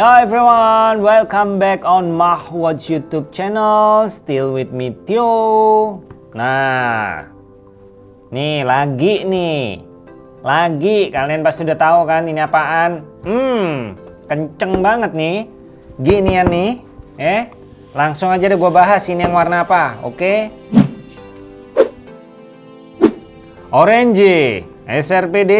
Yo everyone, welcome back on Mahwatch YouTube channel. Still with me Tio. Nah, nih lagi nih, lagi kalian pasti udah tahu kan ini apaan? Hmm, kenceng banget nih. Gini ya nih, eh, langsung aja deh gue bahas ini yang warna apa, oke? Orange, SRPD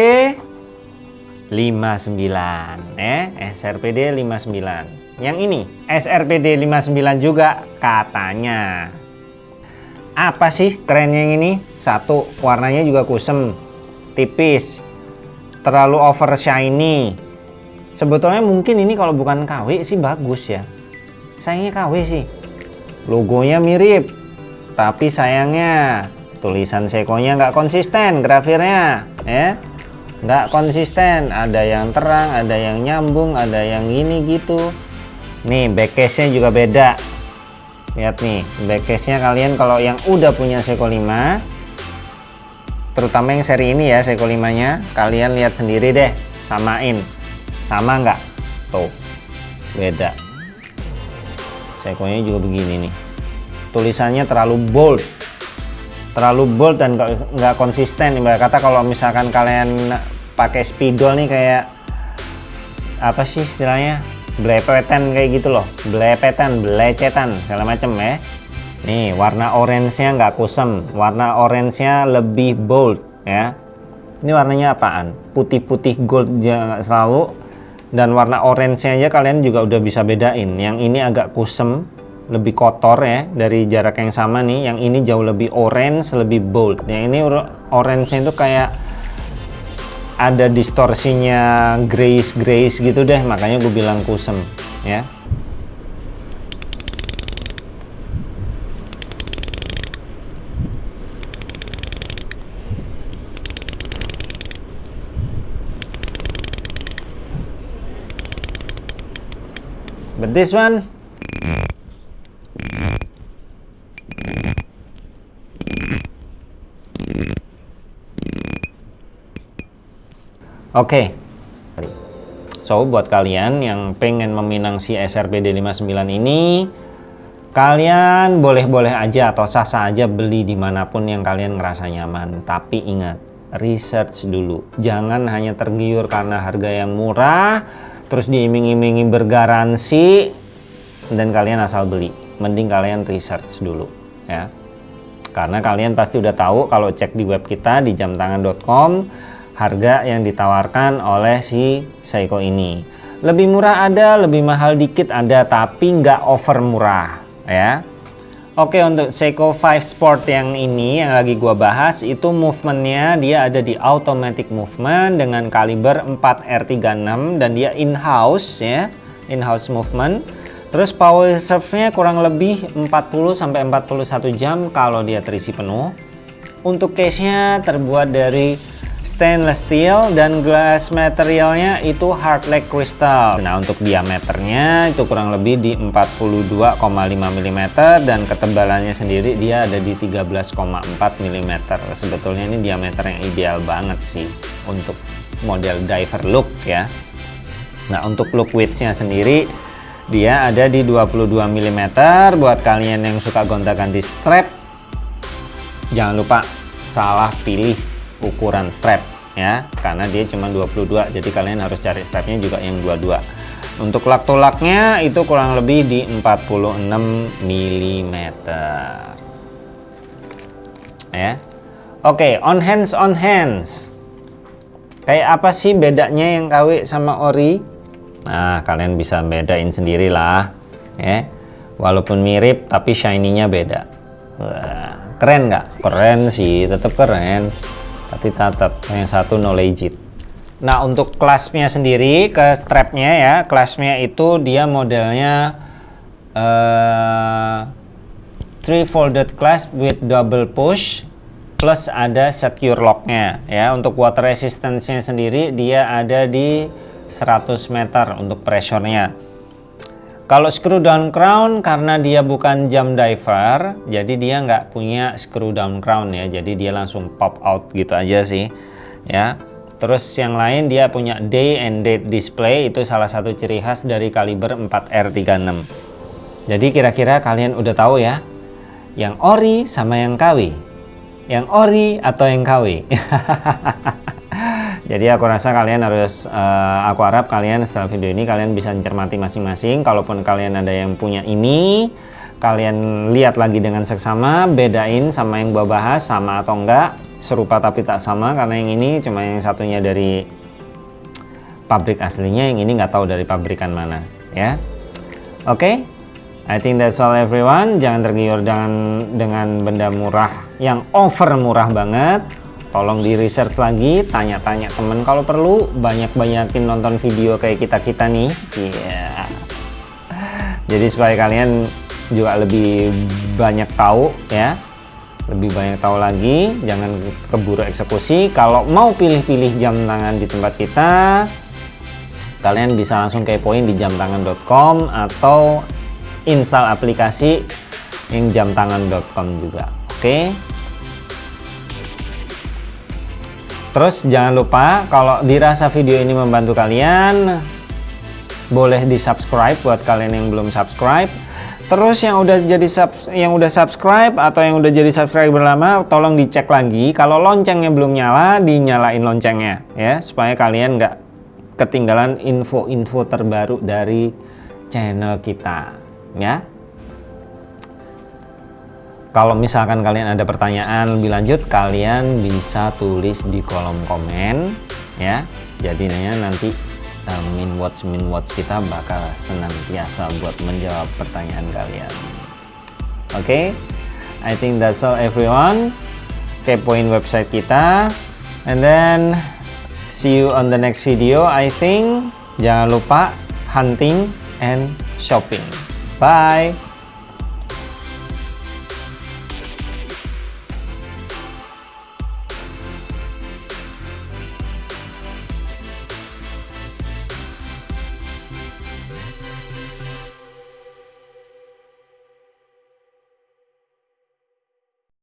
59 eh SRPD 59 yang ini SRPD 59 juga katanya. Apa sih kerennya yang ini? Satu warnanya juga kusem tipis terlalu over shiny sebetulnya mungkin ini kalau bukan KW sih bagus ya. Sayangnya KW sih. Logonya mirip tapi sayangnya tulisan sekonya nggak konsisten grafirnya ya nggak konsisten. Ada yang terang ada yang nyambung ada yang gini gitu. Nih backcase nya juga beda. Lihat nih backcase nya kalian kalau yang udah punya Seiko 5 terutama yang seri ini ya Seiko 5 nya kalian lihat sendiri deh samain. Sama nggak? Tuh beda. Seiko nya juga begini nih. Tulisannya terlalu bold terlalu bold dan nggak konsisten. Ibarat kata kalau misalkan kalian pakai spidol nih kayak apa sih istilahnya? Blepetan kayak gitu loh. Blepetan belecetan segala macem ya. Nih warna orange nya nggak kusem warna orange nya lebih bold ya. Ini warnanya apaan? Putih-putih gold selalu. Dan warna orange nya aja kalian juga udah bisa bedain. Yang ini agak kusem lebih kotor ya dari jarak yang sama nih. Yang ini jauh lebih orange lebih bold. Yang ini orange itu kayak ada distorsinya grace grace gitu deh. Makanya gue bilang kusem ya. But this one Oke. Okay. So, buat kalian yang pengen meminang si SRPD 59 ini, kalian boleh-boleh aja atau sah-sah aja beli di mana pun yang kalian ngerasa nyaman. Tapi ingat, research dulu. Jangan hanya tergiur karena harga yang murah, terus diiming-imingi bergaransi, dan kalian asal beli. Mending kalian research dulu, ya. Karena kalian pasti udah tahu kalau cek di web kita di jamtangan.com harga yang ditawarkan oleh si Seiko ini. Lebih murah ada, lebih mahal dikit ada, tapi nggak over murah ya. Oke untuk Seiko 5 Sport yang ini yang lagi gua bahas itu movementnya dia ada di automatic movement dengan kaliber 4R36 dan dia in-house ya, in-house movement. Terus power reserve-nya kurang lebih 40 sampai 41 jam kalau dia terisi penuh. Untuk case-nya terbuat dari stainless steel dan glass materialnya itu hard like crystal. Nah untuk diameternya itu kurang lebih di 42,5 mm dan ketebalannya sendiri dia ada di 13,4 mm sebetulnya ini diameter yang ideal banget sih untuk model diver look ya. Nah untuk look widthnya sendiri dia ada di 22 mm buat kalian yang suka gonta-ganti strap jangan lupa salah pilih ukuran strap ya karena dia cuma 22 jadi kalian harus cari strapnya juga yang 22 untuk lak tolaknya itu kurang lebih di 46 mm ya. Oke on hands on hands. Kayak apa sih bedanya yang KW sama ori? Nah kalian bisa bedain sendirilah ya. Walaupun mirip tapi shiny-nya beda. Wah, keren nggak? Keren sih tetap keren tapi tetap yang satu no legit. Nah untuk kelasnya sendiri ke strapnya ya kelasnya itu dia modelnya uh, three folded clasp with double push plus ada secure locknya ya. Untuk water resistance-nya sendiri dia ada di 100 meter untuk pressure-nya kalau screw down crown karena dia bukan jam diver, jadi dia nggak punya screw down crown ya. Jadi dia langsung pop out gitu aja sih. Ya. Terus yang lain dia punya day and date display itu salah satu ciri khas dari kaliber 4R36. Jadi kira-kira kalian udah tahu ya, yang ori sama yang KW. Yang ori atau yang KW. Jadi aku rasa kalian harus, uh, aku harap kalian setelah video ini kalian bisa mencermati masing-masing. Kalaupun kalian ada yang punya ini, kalian lihat lagi dengan seksama, bedain sama yang gua bahas sama atau enggak serupa tapi tak sama karena yang ini cuma yang satunya dari pabrik aslinya yang ini nggak tahu dari pabrikan mana ya oke okay? I think that's all everyone jangan tergiur dengan dengan benda murah yang over murah banget tolong di research lagi tanya-tanya temen kalau perlu. Banyak-banyakin nonton video kayak kita-kita nih. Yeah. jadi supaya kalian juga lebih banyak tahu ya. Lebih banyak tahu lagi jangan keburu eksekusi. Kalau mau pilih-pilih jam tangan di tempat kita kalian bisa langsung kepoin di jamtangan.com atau install aplikasi yang jamtangan.com juga. Oke? okay? Terus jangan lupa kalau dirasa video ini membantu kalian boleh di subscribe buat kalian yang belum subscribe Terus yang udah jadi sub, yang udah subscribe atau yang udah jadi subscriber lama, tolong dicek lagi. Kalau loncengnya belum nyala, dinyalain loncengnya ya, supaya kalian nggak ketinggalan info-info terbaru dari channel kita ya. Kalau misalkan kalian ada pertanyaan lebih lanjut, kalian bisa tulis di kolom komen ya. Jadi nanti uh, min watch min watch kita bakal senantiasa buat menjawab pertanyaan kalian. Oke? Okay? I think that's all everyone. Kepoin website kita. And then see you on the next video I think. Jangan lupa hunting and shopping. Bye